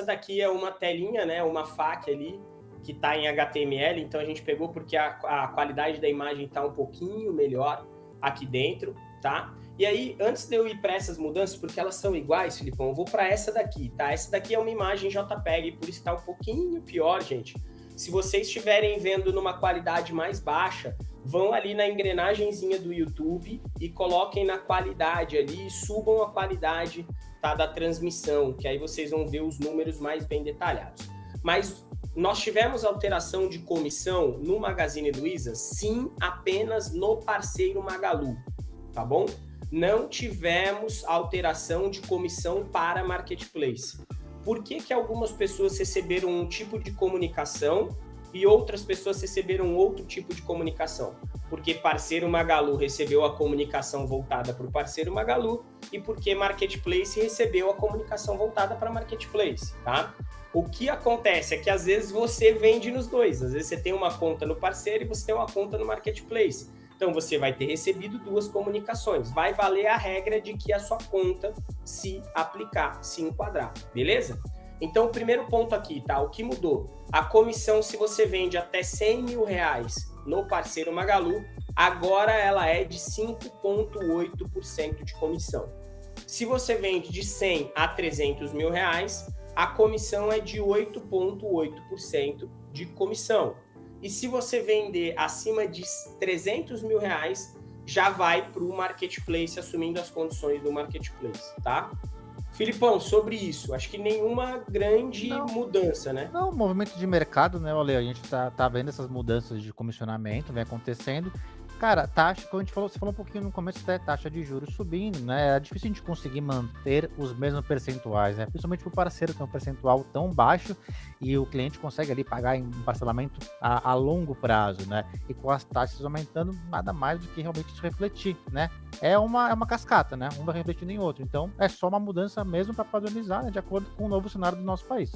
essa daqui é uma telinha, né, uma FAQ ali, que está em HTML, então a gente pegou porque a, a qualidade da imagem está um pouquinho melhor aqui dentro, tá? E aí, antes de eu ir para essas mudanças, porque elas são iguais, Filipão, eu vou para essa daqui, tá? Essa daqui é uma imagem JPEG, por isso está um pouquinho pior, gente. Se vocês estiverem vendo numa qualidade mais baixa, vão ali na engrenagemzinha do YouTube e coloquem na qualidade ali subam a qualidade tá, da transmissão, que aí vocês vão ver os números mais bem detalhados. Mas nós tivemos alteração de comissão no Magazine Luiza? Sim, apenas no parceiro Magalu, tá bom? Não tivemos alteração de comissão para Marketplace. Por que, que algumas pessoas receberam um tipo de comunicação e outras pessoas receberam outro tipo de comunicação? Porque parceiro Magalu recebeu a comunicação voltada para o parceiro Magalu e porque Marketplace recebeu a comunicação voltada para Marketplace, tá? O que acontece é que às vezes você vende nos dois. Às vezes você tem uma conta no parceiro e você tem uma conta no marketplace. Então você vai ter recebido duas comunicações. Vai valer a regra de que a sua conta se aplicar, se enquadrar, beleza? Então o primeiro ponto aqui, tá? O que mudou? A comissão, se você vende até 100 mil reais no parceiro Magalu, agora ela é de 5,8% de comissão. Se você vende de 100 a 300 mil reais, a comissão é de 8,8% de comissão. E se você vender acima de 300 mil reais, já vai para o marketplace, assumindo as condições do marketplace, tá? Filipão, sobre isso, acho que nenhuma grande não, mudança, né? Não, movimento de mercado, né, Olê? A gente tá, tá vendo essas mudanças de comissionamento, vem acontecendo. Cara, taxa, como a gente falou, você falou um pouquinho no começo da taxa de juros subindo, né? É difícil a gente conseguir manter os mesmos percentuais, né? Principalmente para o parceiro tem um percentual tão baixo e o cliente consegue ali pagar em parcelamento a, a, longo prazo, né? E com as taxas aumentando, nada mais do que realmente isso refletir, né? É uma, é uma cascata, né? Um vai refletindo em outro. Então, é só uma mudança mesmo para padronizar, né? De acordo com o novo cenário do nosso país.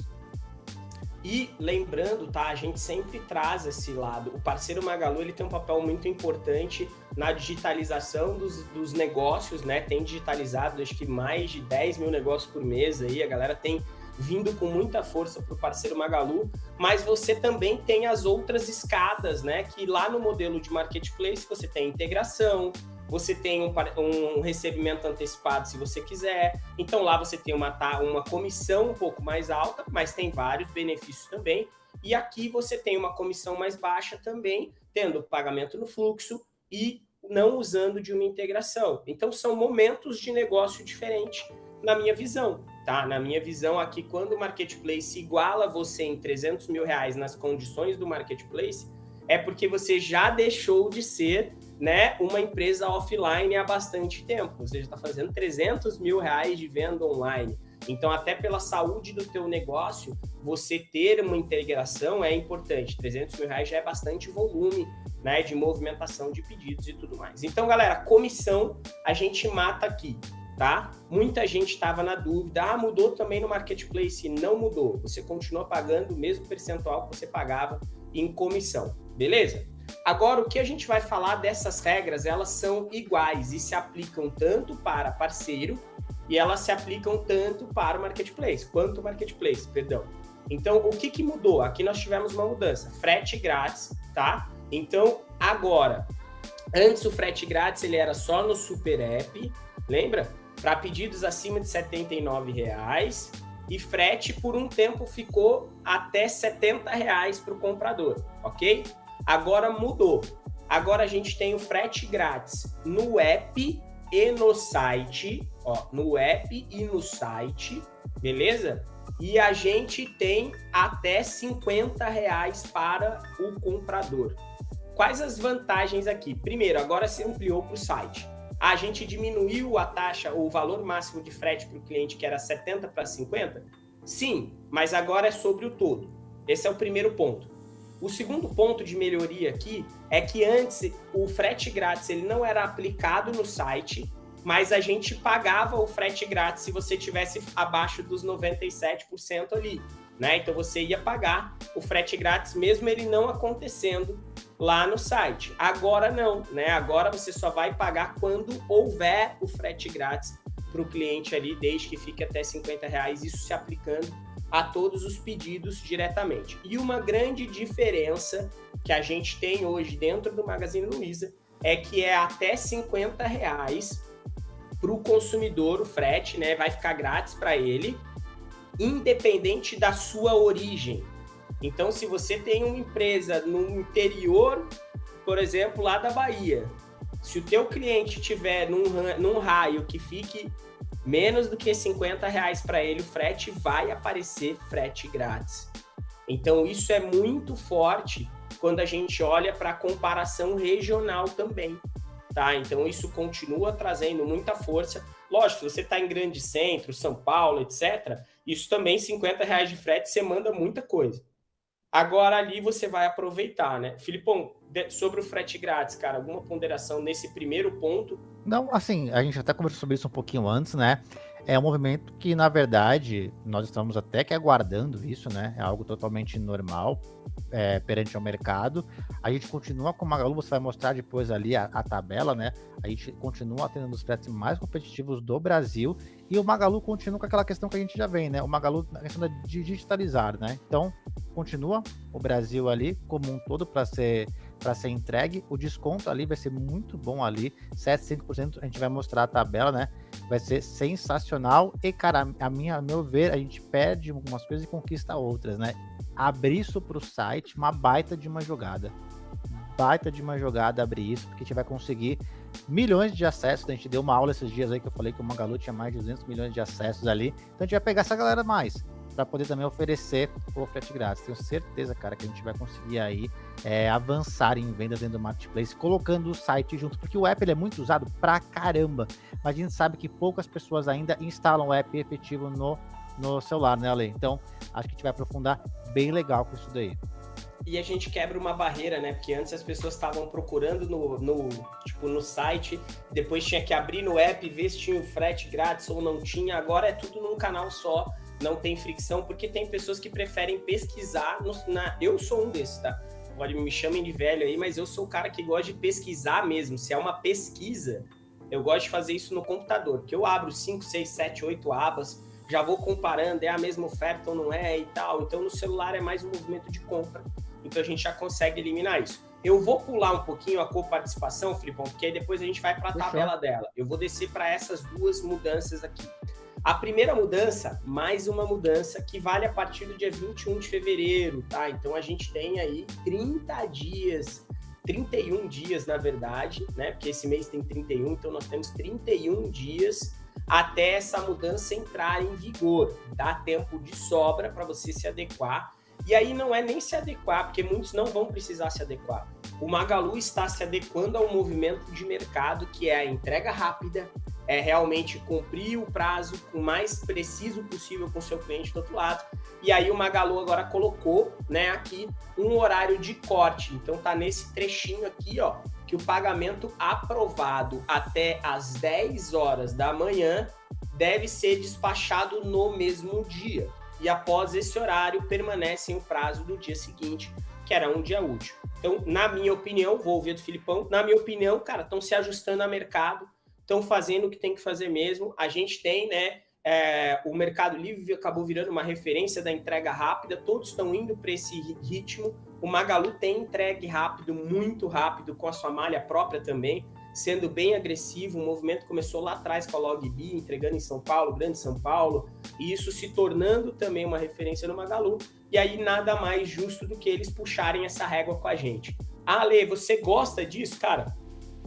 E lembrando, tá, a gente sempre traz esse lado. O parceiro Magalu ele tem um papel muito importante na digitalização dos, dos negócios, né? Tem digitalizado acho que mais de 10 mil negócios por mês aí, a galera tem vindo com muita força para o parceiro Magalu, mas você também tem as outras escadas, né? Que lá no modelo de marketplace você tem integração, você tem um, um, recebimento antecipado se você quiser. Então lá você tem uma, uma comissão um pouco mais alta, mas tem vários benefícios também. E aqui você tem uma comissão mais baixa também, tendo pagamento no fluxo e não usando de uma integração. Então são momentos de negócio diferentes na minha visão, tá? Na minha visão aqui, quando o marketplace iguala você em 300 mil reais nas condições do marketplace, é porque você já deixou de ser né, uma empresa offline há bastante tempo. Você já está fazendo 300 mil reais de venda online. Então, até pela saúde do teu negócio, você ter uma integração é importante. 300 mil reais já é bastante volume né, de movimentação de pedidos e tudo mais. Então, galera, comissão a gente mata aqui, tá? Muita gente estava na dúvida, ah, mudou também no Marketplace. Não mudou. Você continua pagando o mesmo percentual que você pagava em comissão, beleza? Agora, o que a gente vai falar dessas regras, elas são iguais e se aplicam tanto para parceiro e elas se aplicam tanto para o marketplace, quanto o marketplace, perdão. Então, o que, que mudou? Aqui nós tivemos uma mudança, frete grátis, tá? Então, agora, antes o frete grátis ele era só no Super App, lembra? Para pedidos acima de R$ reais e frete por um tempo ficou até 70 reais para o comprador, ok? Agora mudou. Agora a gente tem o frete grátis no app e no site, ó, no app e no site, beleza? E a gente tem até 50 reais para o comprador. Quais as vantagens aqui? Primeiro, agora se ampliou para o site. A gente diminuiu a taxa, o valor máximo de frete para o cliente, que era 70 para 50? Sim, mas agora é sobre o todo. Esse é o primeiro ponto. O segundo ponto de melhoria aqui é que antes o frete grátis ele não era aplicado no site, mas a gente pagava o frete grátis se você tivesse abaixo dos 97% ali, né? Então você ia pagar o frete grátis mesmo ele não acontecendo lá no site. Agora não, né? Agora você só vai pagar quando houver o frete grátis para o cliente ali, desde que fique até 50 reais, isso se aplicando a todos os pedidos diretamente. E uma grande diferença que a gente tem hoje dentro do Magazine Luiza é que é até 50 reais para o consumidor o frete, né? Vai ficar grátis para ele, independente da sua origem. Então, se você tem uma empresa no interior, por exemplo, lá da Bahia, se o teu cliente tiver num, num raio que fique menos do que 50 reais para ele, o frete vai aparecer frete grátis. Então, isso é muito forte quando a gente olha para a comparação regional também. Tá? Então, isso continua trazendo muita força. Lógico, se você está em grande centro, São Paulo, etc., isso também, 50 reais de frete, você manda muita coisa. Agora ali você vai aproveitar, né? Filipão, sobre o frete grátis, cara, alguma ponderação nesse primeiro ponto? Não, assim, a gente até conversou sobre isso um pouquinho antes, né? É um movimento que, na verdade, nós estamos até que aguardando isso, né? É algo totalmente normal é, perante ao mercado. A gente continua com o Magalu, você vai mostrar depois ali a, a tabela, né? A gente continua tendo os preços mais competitivos do Brasil e o Magalu continua com aquela questão que a gente já vem, né? O Magalu, a questão de digitalizar, né? Então, continua o Brasil ali como um todo para ser para ser entregue. O desconto ali vai ser muito bom ali, 75%. A gente vai mostrar a tabela, né? Vai ser sensacional. E, cara, a minha, a meu ver, a gente perde algumas coisas e conquista outras, né? Abrir isso para o site, uma baita de uma jogada. Baita de uma jogada abrir isso, porque a gente vai conseguir milhões de acessos. A gente deu uma aula esses dias aí que eu falei que o Magalu tinha mais de 200 milhões de acessos ali. Então a gente vai pegar essa galera mais para poder também oferecer o frete grátis. Tenho certeza, cara, que a gente vai conseguir aí é, avançar em vendas dentro do marketplace, colocando o site junto, porque o app ele é muito usado pra caramba, mas a gente sabe que poucas pessoas ainda instalam o app efetivo no, no celular, né, Ale? Então, acho que a gente vai aprofundar bem legal com isso daí e a gente quebra uma barreira, né? Porque antes as pessoas estavam procurando no, no, tipo, no site, depois tinha que abrir no app, ver se tinha o frete grátis ou não tinha. Agora é tudo num canal só não tem fricção, porque tem pessoas que preferem pesquisar. No, na, eu sou um desses, tá? Pode me chamem de velho aí, mas eu sou o cara que gosta de pesquisar mesmo. Se é uma pesquisa, eu gosto de fazer isso no computador, que eu abro 5, 6, 7, 8 abas, já vou comparando, é a mesma oferta ou não é e tal. Então no celular é mais um movimento de compra, então a gente já consegue eliminar isso. Eu vou pular um pouquinho a coparticipação, Filipão, porque aí depois a gente vai para a tabela dela. Eu vou descer para essas duas mudanças aqui. A primeira mudança, mais uma mudança que vale a partir do dia 21 de fevereiro, tá? Então a gente tem aí 30 dias, 31 dias na verdade, né? Porque esse mês tem 31, então nós temos 31 dias até essa mudança entrar em vigor. Dá tempo de sobra para você se adequar. E aí não é nem se adequar, porque muitos não vão precisar se adequar. O Magalu está se adequando ao movimento de mercado que é a entrega rápida, é realmente cumprir o prazo o mais preciso possível com o seu cliente do outro lado. E aí o Magalu agora colocou, né, aqui um horário de corte. Então tá nesse trechinho aqui, ó, que o pagamento aprovado até às 10 horas da manhã deve ser despachado no mesmo dia. E após esse horário permanece o prazo do dia seguinte, que era um dia útil. Então, na minha opinião, vou ouvir do Filipão, na minha opinião, cara, estão se ajustando a mercado estão fazendo o que tem que fazer mesmo. A gente tem, né? É, o Mercado Livre acabou virando uma referência da entrega rápida, todos estão indo para esse ritmo. O Magalu tem entregue rápido, muito rápido, com a sua malha própria também, sendo bem agressivo. O movimento começou lá atrás com a Logbi, entregando em São Paulo, Grande São Paulo, e isso se tornando também uma referência no Magalu. E aí nada mais justo do que eles puxarem essa régua com a gente. Ah, Ale, você gosta disso? Cara,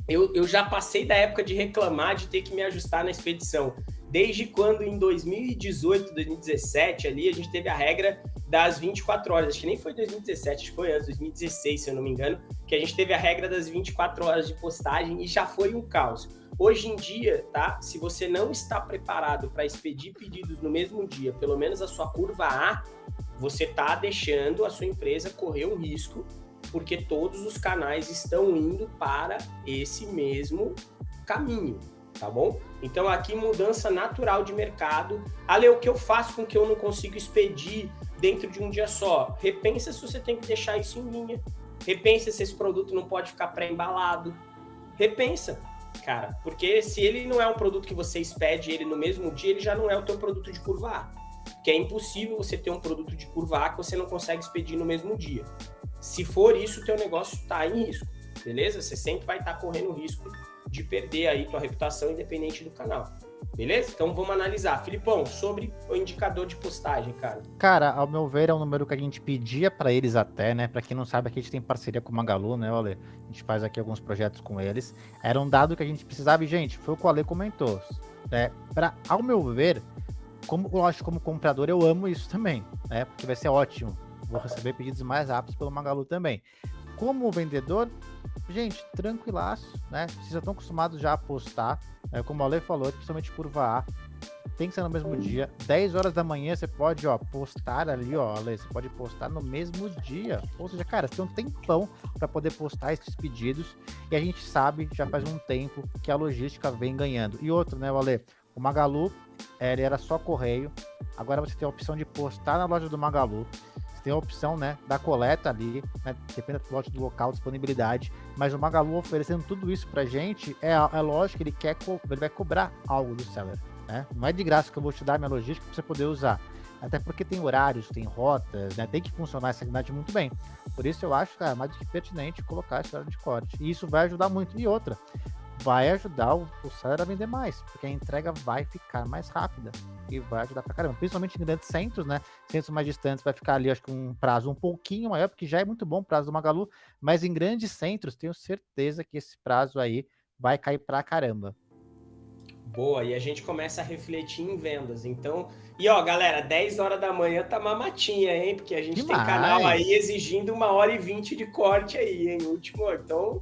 eu, eu já passei da época de reclamar de ter que me ajustar na expedição. Desde quando em 2018, 2017, ali, a gente teve a regra das 24 horas. Acho que nem foi 2017, acho que foi antes, 2016, se eu não me engano, que a gente teve a regra das 24 horas de postagem e já foi um caos. Hoje em dia, tá? Se você não está preparado para expedir pedidos no mesmo dia, pelo menos a sua curva A, você está deixando a sua empresa correr um risco porque todos os canais estão indo para esse mesmo caminho, tá bom? Então aqui mudança natural de mercado. Ale, o que eu faço com que eu não consigo expedir dentro de um dia só? Repensa se você tem que deixar isso em linha. Repensa se esse produto não pode ficar pré-embalado. Repensa, cara, porque se ele não é um produto que você expede ele no mesmo dia, ele já não é o teu produto de curva A. porque é impossível você ter um produto de curva A que você não consegue expedir no mesmo dia. Se for isso, o teu negócio está em risco, beleza? Você sempre vai estar tá correndo risco de perder aí tua reputação independente do canal. Beleza? Então vamos analisar. Filipão, sobre o indicador de postagem, cara. Cara, ao meu ver, é um número que a gente pedia para eles até, né? Para quem não sabe, aqui a gente tem parceria com o Magalu, né, Ale? A gente faz aqui alguns projetos com eles. Era um dado que a gente precisava e, gente, foi o que o Ale comentou. É, pra, ao meu ver, como, lógico, como comprador, eu amo isso também, né? Porque vai ser ótimo. Vou receber pedidos mais rápidos pelo Magalu também. Como vendedor, gente, tranquilaço, né? Vocês já estão acostumados já a postar, é, como o Ale falou, principalmente curva A, tem que ser no mesmo dia. 10 horas da manhã você pode, ó, postar ali, ó, Ale, você pode postar no mesmo dia. Ou seja, cara, você tem um tempão para poder postar esses pedidos e a gente sabe, já faz um tempo, que a logística vem ganhando. E outro, né, Ale? O Magalu, ele era só correio. Agora você tem a opção de postar na loja do Magalu tem a opção, né, da coleta ali, né, depende do lote do local, disponibilidade, mas o Magalu oferecendo tudo isso pra gente, é, é lógico que ele quer, ele vai cobrar algo do seller, né, não é de graça que eu vou te dar minha logística pra você poder usar, até porque tem horários, tem rotas, né, tem que funcionar essa atividade muito bem, por isso eu acho, cara, mais do que pertinente colocar esse horário de corte, e isso vai ajudar muito, e outra, vai ajudar o, o seller a vender mais, porque a entrega vai ficar mais rápida e vai ajudar pra caramba. Principalmente em grandes centros, né? Centros mais distantes vai ficar ali, acho que um prazo um pouquinho maior, porque já é muito bom o prazo do Magalu, mas em grandes centros, tenho certeza que esse prazo aí vai cair pra caramba. Boa, e a gente começa a refletir em vendas. Então, e ó, galera, 10 horas da manhã tá mamatinha, hein? Porque a gente Demais. tem canal aí exigindo uma hora e 20 de corte aí, hein? Último, então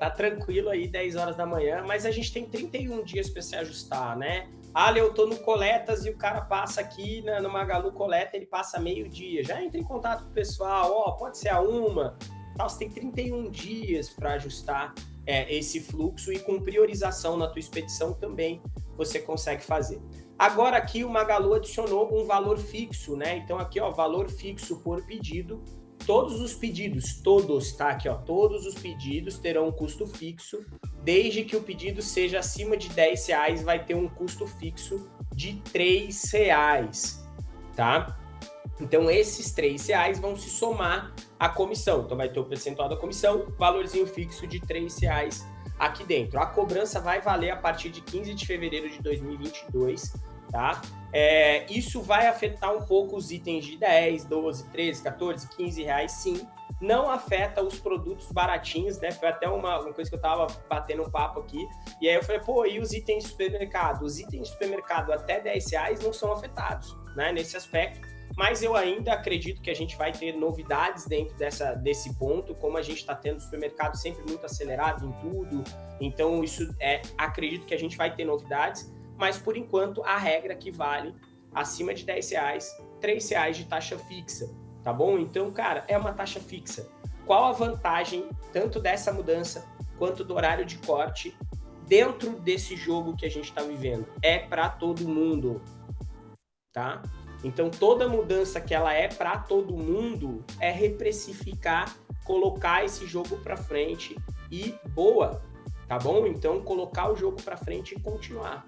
tá tranquilo aí, 10 horas da manhã, mas a gente tem 31 dias para se ajustar, né? Ah, eu tô no Coletas e o cara passa aqui na, no Magalu Coleta, ele passa meio dia. Já entra em contato com o pessoal, ó, pode ser a uma, tal, você tem 31 dias para ajustar é, esse fluxo e com priorização na tua expedição também você consegue fazer. Agora aqui o Magalu adicionou um valor fixo, né? Então aqui, ó, valor fixo por pedido todos os pedidos, todos, tá? Aqui, ó, todos os pedidos terão um custo fixo, desde que o pedido seja acima de 10 reais, vai ter um custo fixo de 3 reais, tá? Então, esses 3 reais vão se somar à comissão. Então, vai ter o percentual da comissão, valorzinho fixo de 3 reais aqui dentro. A cobrança vai valer a partir de 15 de fevereiro de 2022, tá? É, isso vai afetar um pouco os itens de 10, 12, 13, 14, 15 reais, sim. Não afeta os produtos baratinhos, né? Foi até uma, uma coisa que eu tava batendo um papo aqui. E aí eu falei, pô, e os itens de supermercado? Os itens de supermercado até 10 reais não são afetados, né? Nesse aspecto. Mas eu ainda acredito que a gente vai ter novidades dentro dessa, desse ponto, como a gente está tendo supermercado sempre muito acelerado em tudo. Então, isso é, acredito que a gente vai ter novidades mas por enquanto a regra que vale acima de 10 reais, 3 reais de taxa fixa, tá bom? Então, cara, é uma taxa fixa. Qual a vantagem tanto dessa mudança quanto do horário de corte dentro desse jogo que a gente está vivendo? É para todo mundo, tá? Então, toda mudança que ela é para todo mundo é reprecificar, colocar esse jogo para frente e boa, tá bom? Então, colocar o jogo para frente e continuar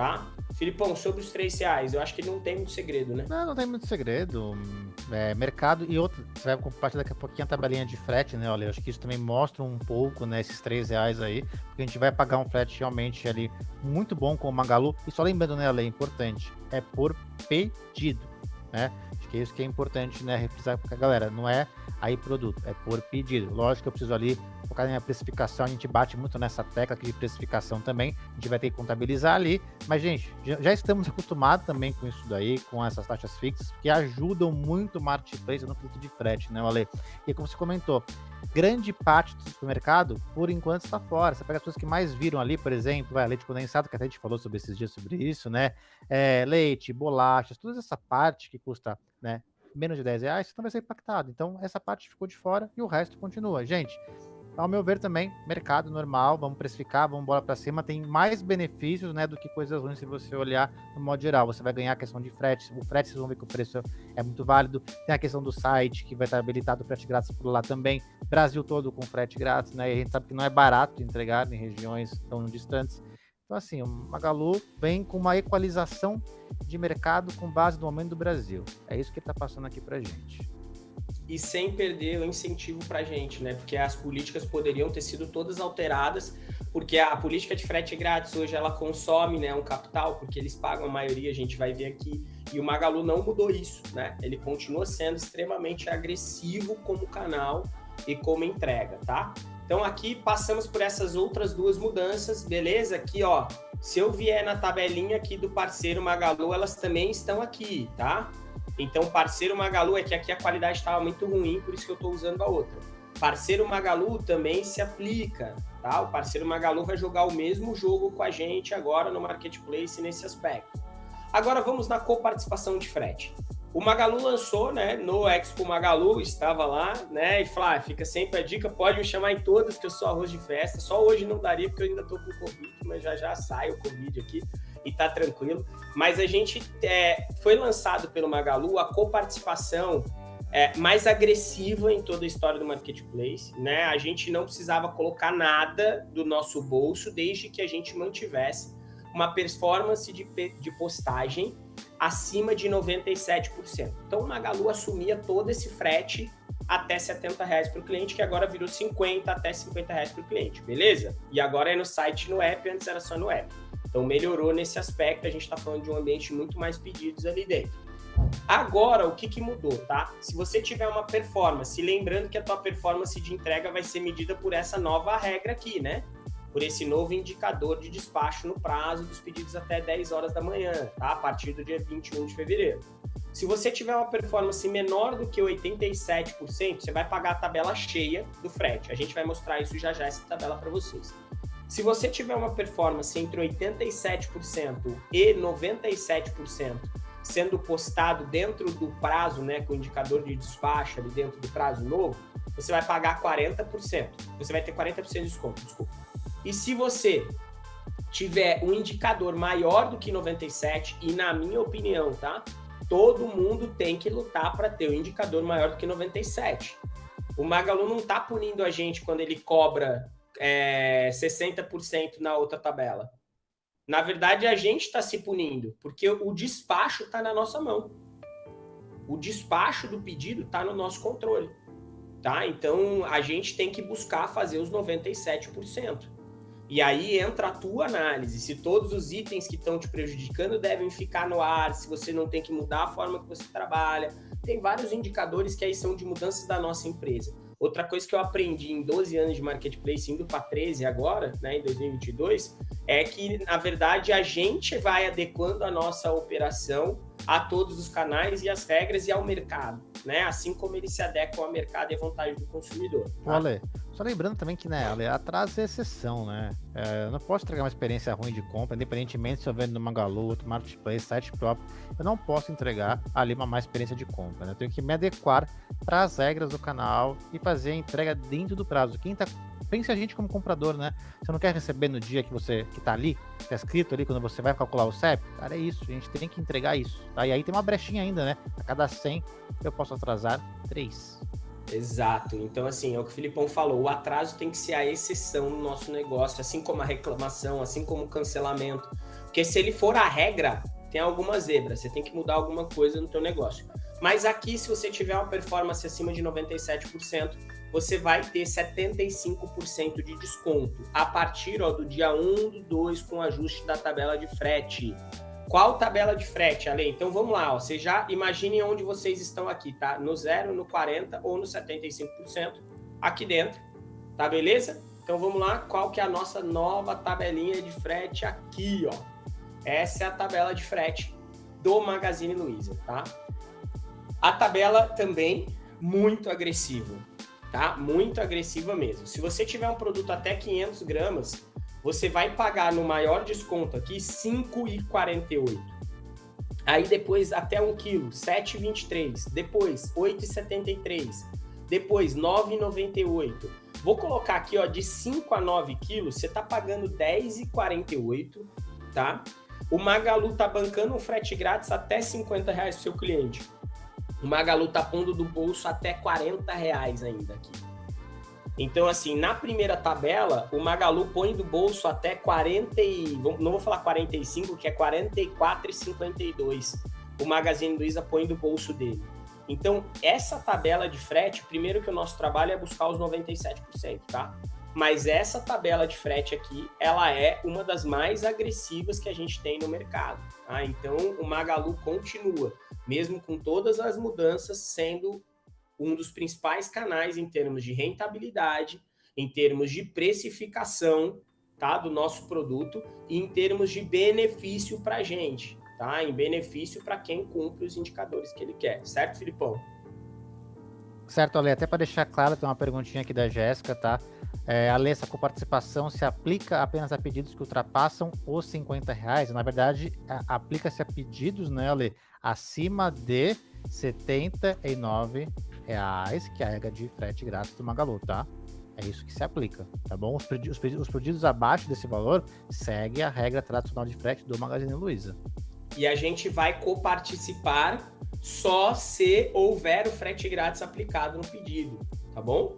tá? Filipão, sobre os três reais, eu acho que não tem muito segredo, né? Não, não tem muito segredo. É, mercado e outro, você vai compartilhar daqui a pouquinho a tabelinha de frete, né? Olha, eu acho que isso também mostra um pouco, né, esses três reais aí, porque a gente vai pagar um frete realmente ali muito bom com o Magalu. E só lembrando, né, Ale, é importante, é por pedido, né? Acho que é isso que é importante, né, refrisar, porque, galera, não é aí produto, é por pedido. Lógico que eu preciso ali focar na precificação, a gente bate muito nessa tecla aqui de precificação também, a gente vai ter que contabilizar ali, mas gente, já estamos acostumados também com isso daí, com essas taxas fixas, que ajudam muito o marketplace no quesito de frete, né, Ale? E como você comentou, grande parte do supermercado, por enquanto, está fora. Você pega as pessoas que mais viram ali, por exemplo, vai, leite condensado, que até a gente falou sobre esses dias sobre isso, né? É, leite, bolachas, toda essa parte que custa né, menos de 10 reais, você não vai ser impactado. Então, essa parte ficou de fora e o resto continua. Gente, ao meu ver também, mercado normal, vamos precificar, vamos embora para cima, tem mais benefícios, né, do que coisas ruins se você olhar no modo geral. Você vai ganhar a questão de frete, o frete vocês vão ver que o preço é muito válido. Tem a questão do site, que vai estar habilitado frete grátis por lá também. Brasil todo com frete grátis, né? E a gente sabe que não é barato entregar em regiões tão distantes. Então, assim, o Magalu vem com uma equalização de mercado com base no momento do Brasil. É isso que está passando aqui para gente e sem perder o incentivo para a gente, né? Porque as políticas poderiam ter sido todas alteradas, porque a política de frete grátis hoje ela consome né, um capital, porque eles pagam a maioria, a gente vai ver aqui, e o Magalu não mudou isso, né? Ele continua sendo extremamente agressivo como canal e como entrega, tá? Então aqui passamos por essas outras duas mudanças, beleza? Aqui, ó, se eu vier na tabelinha aqui do parceiro Magalu, elas também estão aqui, tá? Então, parceiro Magalu é que aqui a qualidade estava muito ruim, por isso que eu estou usando a outra. Parceiro Magalu também se aplica, tá? O parceiro Magalu vai jogar o mesmo jogo com a gente agora no Marketplace nesse aspecto. Agora vamos na coparticipação de frete. O Magalu lançou, né, no Expo Magalu, estava lá, né, e Flá, ah, fica sempre a dica, pode me chamar em todas que eu sou arroz de festa, só hoje não daria porque eu ainda tô com Covid, mas já já sai o Covid aqui e tá tranquilo. Mas a gente é, foi lançado pelo Magalu a coparticipação é, mais agressiva em toda a história do marketplace, né? A gente não precisava colocar nada do nosso bolso desde que a gente mantivesse uma performance de, de postagem acima de 97%. Então o Magalu assumia todo esse frete até 70 reais para o cliente, que agora virou 50 até 50 reais para o cliente, beleza? E agora é no site no app, antes era só no app. Então melhorou nesse aspecto, a gente está falando de um ambiente muito mais pedidos ali dentro. Agora, o que, que mudou, tá? Se você tiver uma performance, lembrando que a tua performance de entrega vai ser medida por essa nova regra aqui, né? Por esse novo indicador de despacho no prazo dos pedidos até 10 horas da manhã, tá? A partir do dia 21 de fevereiro. Se você tiver uma performance menor do que 87%, você vai pagar a tabela cheia do frete. A gente vai mostrar isso já já, essa tabela para vocês. Se você tiver uma performance entre 87% e 97%, sendo postado dentro do prazo, né, com o indicador de despacho ali dentro do prazo novo, você vai pagar 40%. Você vai ter 40% de desconto, desculpa. E se você tiver um indicador maior do que 97, e na minha opinião, tá? Todo mundo tem que lutar para ter um indicador maior do que 97. O Magalu não tá punindo a gente quando ele cobra é, 60% na outra tabela. Na verdade, a gente está se punindo, porque o despacho está na nossa mão. O despacho do pedido está no nosso controle. Tá? Então, a gente tem que buscar fazer os 97%. E aí entra a tua análise, se todos os itens que estão te prejudicando devem ficar no ar, se você não tem que mudar a forma que você trabalha. Tem vários indicadores que aí são de mudanças da nossa empresa. Outra coisa que eu aprendi em 12 anos de marketplace, indo para 13 agora, né, em 2022, é que, na verdade, a gente vai adequando a nossa operação a todos os canais e as regras e ao mercado, né? Assim como eles se adequam ao mercado e à vontade do consumidor. Tá? Ale, só lembrando também que, né, atraso é exceção, né? É, eu não posso entregar uma experiência ruim de compra, independentemente se eu vendo no Magalu, outro marketplace, site próprio, eu não posso entregar ali uma má experiência de compra, né? Eu tenho que me adequar para as regras do canal e fazer a entrega dentro do prazo. Quem está pense a gente como comprador, né? Você não quer receber no dia que você que tá ali, que tá escrito ali, quando você vai calcular o CEP? Cara, é isso, a gente tem que entregar isso. Tá? E aí tem uma brechinha ainda, né? A cada 100 eu posso atrasar 3. Exato. Então, assim, é o que o Filipão falou: o atraso tem que ser a exceção no nosso negócio, assim como a reclamação, assim como o cancelamento. Porque se ele for a regra, tem alguma zebra, você tem que mudar alguma coisa no teu negócio. Mas aqui, se você tiver uma performance acima de 97%, você vai ter 75% de desconto a partir ó, do dia 1 do 2 com ajuste da tabela de frete. Qual tabela de frete, Ale? Então vamos lá, ó. Vocês já imaginem onde vocês estão aqui, tá? No 0, no 40 ou no 75% aqui dentro, tá beleza? Então vamos lá, qual que é a nossa nova tabelinha de frete aqui, ó? Essa é a tabela de frete do Magazine Luiza, tá? A tabela também muito agressiva tá? Muito agressiva mesmo. Se você tiver um produto até 500 gramas, você vai pagar no maior desconto aqui 5,48. Aí depois até 1 quilo, 7,23. Depois 8,73. Depois 9,98. Vou colocar aqui, ó, de 5 a 9 quilos, você tá pagando 10,48, tá? O Magalu tá bancando um frete grátis até 50 reais pro seu cliente. O Magalu tá pondo do bolso até 40 reais ainda aqui. Então, assim, na primeira tabela, o Magalu põe do bolso até 40 e... Não vou falar 45, que é 44,52. O Magazine Luiza põe do bolso dele. Então, essa tabela de frete, primeiro que o nosso trabalho é buscar os 97%, tá? Mas essa tabela de frete aqui, ela é uma das mais agressivas que a gente tem no mercado. Tá? Então, o Magalu continua, mesmo com todas as mudanças, sendo um dos principais canais em termos de rentabilidade, em termos de precificação tá, do nosso produto e em termos de benefício para a gente tá? Em benefício para quem cumpre os indicadores que ele quer, certo, Filipão? Certo, Ale, até para deixar claro, tem uma perguntinha aqui da Jéssica, tá? É, Ale, essa coparticipação se aplica apenas a pedidos que ultrapassam os 50 reais? Na verdade, aplica-se a pedidos, né, Ale, acima de 79 reais, que é a regra de frete grátis do Magalu, tá? É isso que se aplica, tá bom? Os pedidos, os pedidos abaixo desse valor segue a regra tradicional de frete do Magazine Luiza e a gente vai coparticipar só se houver o frete grátis aplicado no pedido, tá bom?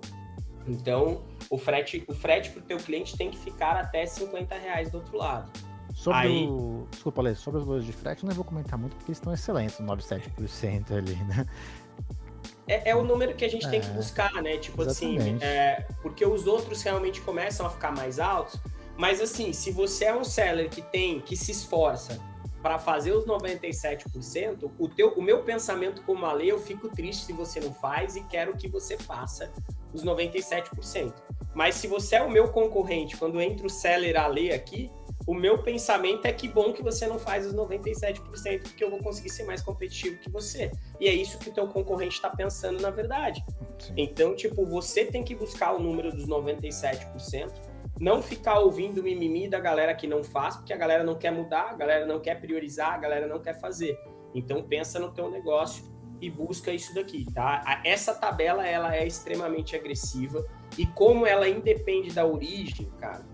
Então, o frete, o frete para o teu cliente tem que ficar até 50 reais do outro lado. Sobre Aí... o... Desculpa, Lê, sobre os valores de frete, não vou comentar muito porque eles estão excelentes, 97% ali, né? É, é, o número que a gente é, tem que é, buscar, né? Tipo assim, exatamente. assim, é, porque os outros realmente começam a ficar mais altos, mas assim, se você é um seller que tem, que se esforça para fazer os 97%, o, teu, o meu pensamento como a lei, eu fico triste se você não faz e quero que você faça os 97%. Mas se você é o meu concorrente, quando entra o seller a lei aqui, o meu pensamento é que bom que você não faz os 97%, porque eu vou conseguir ser mais competitivo que você. E é isso que o teu concorrente está pensando na verdade. Sim. Então, tipo, você tem que buscar o número dos 97%, não ficar ouvindo mimimi da galera que não faz, porque a galera não quer mudar, a galera não quer priorizar, a galera não quer fazer. Então pensa no teu negócio e busca isso daqui, tá? Essa tabela ela é extremamente agressiva e como ela independe da origem, cara,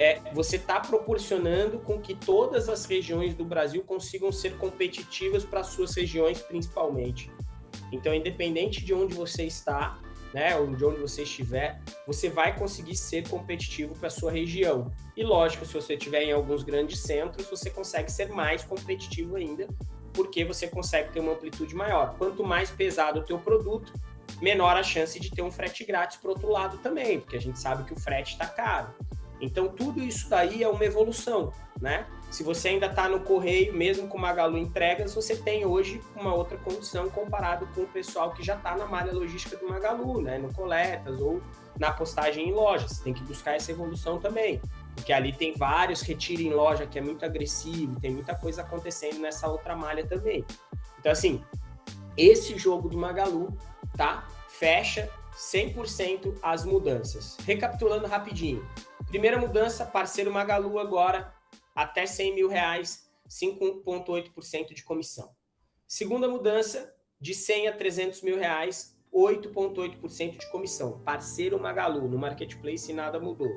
é, você está proporcionando com que todas as regiões do Brasil consigam ser competitivas para suas regiões principalmente. Então, independente de onde você está, né, ou de onde você estiver, você vai conseguir ser competitivo para sua região. E lógico, se você estiver em alguns grandes centros, você consegue ser mais competitivo ainda, porque você consegue ter uma amplitude maior. Quanto mais pesado o teu produto, menor a chance de ter um frete grátis para outro lado também, porque a gente sabe que o frete está caro. Então, tudo isso daí é uma evolução, né? Se você ainda está no correio, mesmo com Magalu Entregas, você tem hoje uma outra condição comparado com o pessoal que já está na malha logística do Magalu, né? No Coletas ou na postagem em lojas. Você tem que buscar essa evolução também. Porque ali tem vários retiro em loja que é muito agressivo, tem muita coisa acontecendo nessa outra malha também. Então, assim, esse jogo do Magalu, tá? Fecha 100% as mudanças. Recapitulando rapidinho. Primeira mudança, parceiro Magalu agora até 100 mil reais, 5,8% de comissão. Segunda mudança, de 100 a 300 mil reais, 8,8% de comissão. Parceiro Magalu, no Marketplace nada mudou.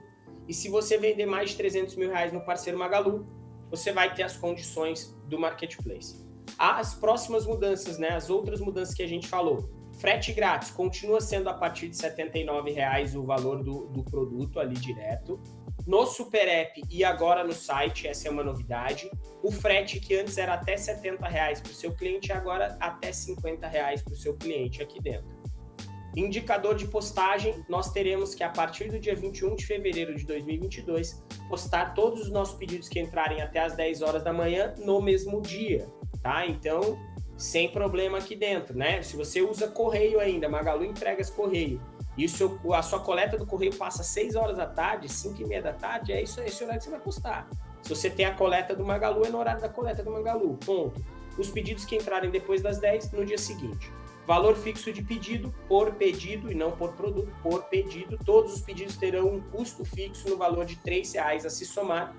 E se você vender mais de 300 mil reais no parceiro Magalu, você vai ter as condições do Marketplace. As próximas mudanças, né, as outras mudanças que a gente falou. Frete grátis continua sendo a partir de R$ 79,00 o valor do, do produto ali direto. No Super App e agora no site, essa é uma novidade. O frete que antes era até R$ 70 para o seu cliente, agora até R$ 50 para o seu cliente aqui dentro. Indicador de postagem, nós teremos que a partir do dia 21 de fevereiro de 2022, postar todos os nossos pedidos que entrarem até as 10 horas da manhã no mesmo dia, tá? Então, sem problema aqui dentro, né? Se você usa correio ainda, Magalu entregas correio, e seu, a sua coleta do correio passa 6 horas da tarde, 5 e meia da tarde, é isso, esse horário que você vai postar. Se você tem a coleta do Magalu, é no horário da coleta do Magalu, ponto. Os pedidos que entrarem depois das 10, no dia seguinte. Valor fixo de pedido, por pedido e não por produto, por pedido. Todos os pedidos terão um custo fixo no valor de R$ reais a se somar,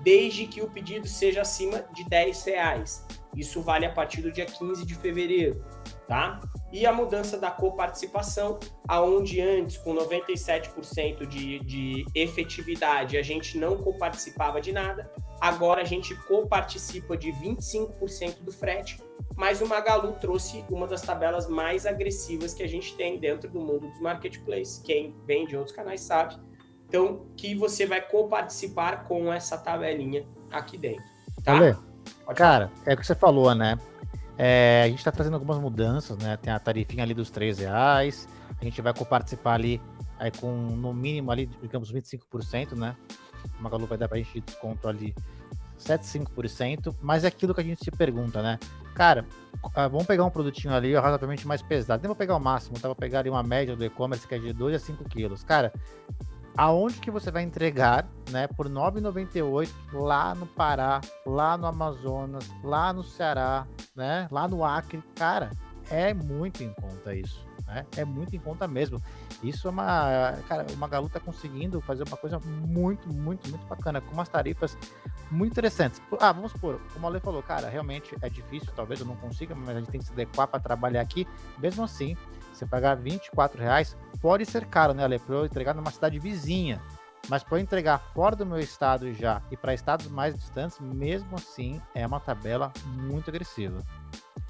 desde que o pedido seja acima de R$ reais. Isso vale a partir do dia 15 de fevereiro, tá? E a mudança da coparticipação, aonde antes, com 97% de, de efetividade, a gente não coparticipava de nada, agora a gente coparticipa de 25% do frete, mas o Magalu trouxe uma das tabelas mais agressivas que a gente tem dentro do mundo dos marketplaces. Quem vem de outros canais sabe. Então, que você vai coparticipar com essa tabelinha aqui dentro. Tá? Olê, cara, é o que você falou, né? É, a gente está trazendo algumas mudanças, né? Tem a tarifinha ali dos 3 reais. A gente vai coparticipar ali aí com no mínimo ali, digamos, 25%, né? O Magalu vai dar para a gente desconto ali 7,5%, mas é aquilo que a gente se pergunta, né? Cara, ah, vamos pegar um produtinho ali razoavelmente mais pesado. Nem vou pegar o máximo, tá? Vou pegar ali uma média do e-commerce que é de 2 a 5 quilos. Cara, aonde que você vai entregar, né, por 9,98 lá no Pará, lá no Amazonas, lá no Ceará, né, lá no Acre, cara, é muito em conta isso, né? É muito em conta mesmo. Isso é uma, cara, o Magalu tá conseguindo fazer uma coisa muito, muito, muito bacana, com umas tarifas muito interessantes. Ah, vamos supor, como o Ale falou, cara, realmente é difícil, talvez eu não consiga, mas a gente tem que se adequar para trabalhar aqui. Mesmo assim, você pagar 24 reais pode ser caro, né, Ale? Para eu entregar numa cidade vizinha. Mas para entregar fora do meu estado já e para estados mais distantes, mesmo assim, é uma tabela muito agressiva.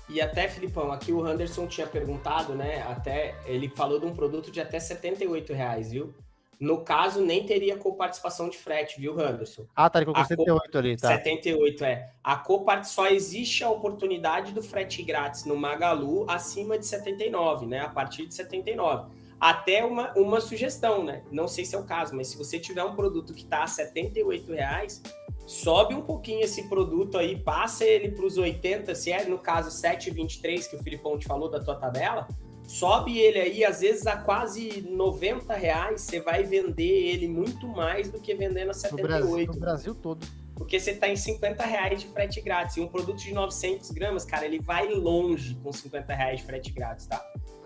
E até, Filipão, aqui o Anderson tinha perguntado, né? Até ele falou de um produto de até 78 reais, viu? No caso, nem teria coparticipação de frete, viu, Anderson? Ah, tá, ele colocou 78 ali, tá? 78, é. A copart só existe a oportunidade do frete grátis no Magalu acima de 79, né? A partir de 79. Até uma, uma sugestão, né? Não sei se é o caso, mas se você tiver um produto que está a 78 reais, sobe um pouquinho esse produto aí, passa ele para os 80, se é no caso 7,23 que o Filipão te falou da tua tabela, sobe ele aí, às vezes a quase 90 reais, você vai vender ele muito mais do que vendendo a 78. No Brasil, no Brasil todo. Porque você está em 50 reais de frete grátis. E um produto de 900 gramas, cara, ele vai longe com 50 reais de frete grátis, tá?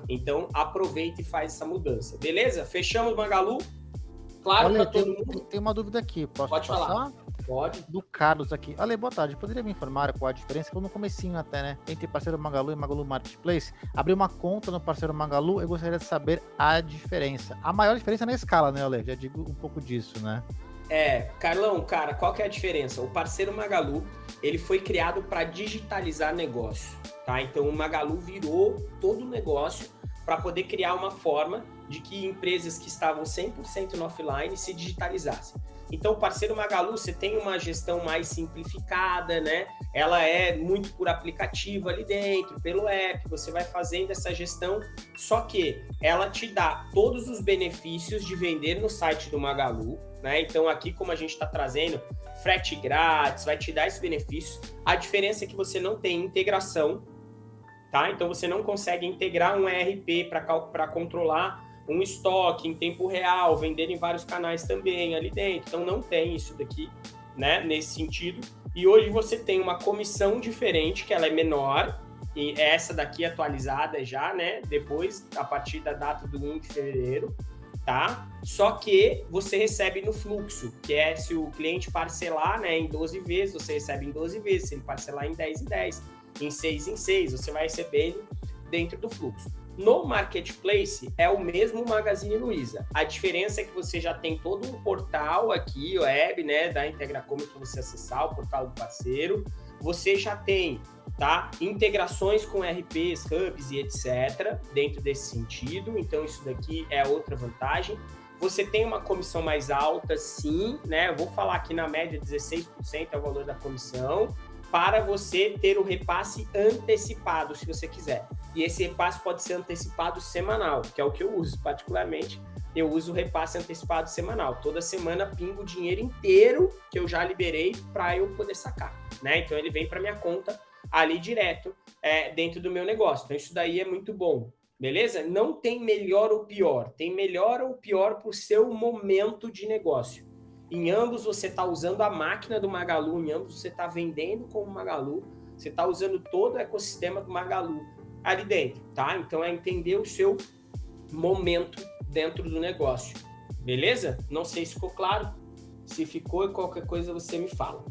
Então, aproveita e faz essa mudança. Beleza? Fechamos Magalu? Claro para todo mundo. Tem uma dúvida aqui. Posso Pode passar? falar. Pode. Do Carlos aqui. Ale, boa tarde. Poderia me informar qual a diferença? Eu no comecinho até, né? Entre parceiro Magalu e Magalu Marketplace. Abri uma conta no parceiro Magalu, eu gostaria de saber a diferença. A maior diferença é na escala, né, Ale? Já digo um pouco disso, né? É, Carlão, cara, qual que é a diferença? O parceiro Magalu, ele foi criado para digitalizar negócio, tá? Então o Magalu virou todo o negócio para poder criar uma forma de que empresas que estavam 100% no offline se digitalizassem. Então, o parceiro Magalu, você tem uma gestão mais simplificada, né? Ela é muito por aplicativo ali dentro, pelo app, você vai fazendo essa gestão, só que ela te dá todos os benefícios de vender no site do Magalu, né? Então, aqui, como a gente está trazendo, frete grátis, vai te dar esses benefícios. A diferença é que você não tem integração, tá? Então, você não consegue integrar um ERP para controlar um estoque em tempo real, vender em vários canais também ali dentro. Então não tem isso daqui, né, nesse sentido. E hoje você tem uma comissão diferente, que ela é menor, e essa daqui atualizada já, né, depois, a partir da data do 1 de fevereiro, tá? Só que você recebe no fluxo, que é se o cliente parcelar, né, em 12 vezes, você recebe em 12 vezes, se ele parcelar em 10 em 10, em 6 em 6, você vai recebendo dentro do fluxo. No marketplace é o mesmo Magazine Luiza. A diferença é que você já tem todo um portal aqui, web, né, da Integracom para você acessar o portal do parceiro. Você já tem, tá, integrações com RPs, hubs e etc. dentro desse sentido. Então isso daqui é outra vantagem. Você tem uma comissão mais alta, sim, né? Eu vou falar aqui na média 16% é o valor da comissão para você ter o repasse antecipado, se você quiser. E esse repasse pode ser antecipado semanal, que é o que eu uso particularmente. Eu uso o repasse antecipado semanal. Toda semana pingo o dinheiro inteiro que eu já liberei para eu poder sacar, né? Então ele vem para minha conta ali direto é, dentro do meu negócio. Então isso daí é muito bom, beleza? Não tem melhor ou pior, tem melhor ou pior para o seu momento de negócio. Em ambos você está usando a máquina do Magalu, em ambos você está vendendo com o Magalu, você está usando todo o ecossistema do Magalu ali dentro, tá? Então é entender o seu momento dentro do negócio, beleza? Não sei se ficou claro. Se ficou, qualquer coisa você me fala.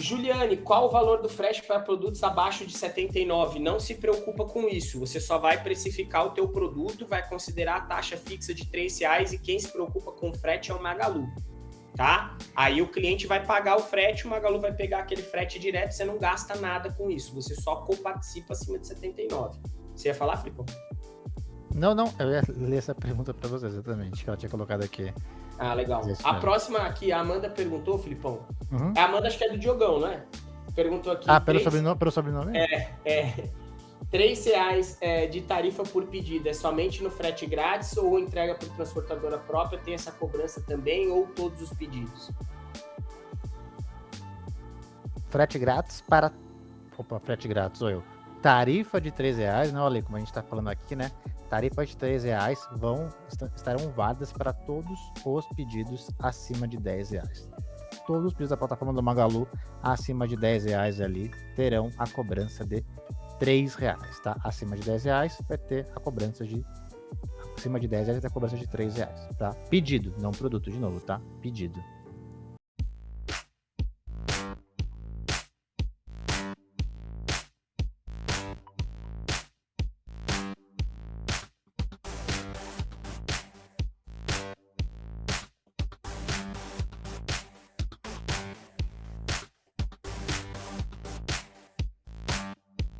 Juliane, qual o valor do frete para produtos abaixo de 79? Não se preocupa com isso. Você só vai precificar o teu produto, vai considerar a taxa fixa de R$ reais e quem se preocupa com o frete é o Magalu, tá? Aí o cliente vai pagar o frete, o Magalu vai pegar aquele frete direto, você não gasta nada com isso, você só coparticipa acima de 79. Você ia falar, Filipe? Não, não, eu ia ler essa pergunta para você exatamente, que ela tinha colocado aqui. Ah, legal. A próxima aqui, a Amanda perguntou, Filipão. Uhum. A Amanda acho que é do Diogão, não é? Perguntou aqui. Ah, pelo, três... sobrenome, pelo sobrenome? É, é. Três reais é, de tarifa por pedido é somente no frete grátis ou entrega por transportadora própria tem essa cobrança também ou todos os pedidos? Frete grátis para. Opa, frete grátis sou eu. Tarifa de três reais, não, olha como a gente está falando aqui, né? tarifas de R$ reais vão, estarão válidas para todos os pedidos acima de R$ reais. Todos os pedidos da plataforma do Magalu acima de R$ reais ali terão a cobrança de R$ reais, tá? Acima de R$ reais vai ter a cobrança de acima de 10 reais vai ter a cobrança de R$ reais, tá? Pedido, não produto de novo, tá? Pedido.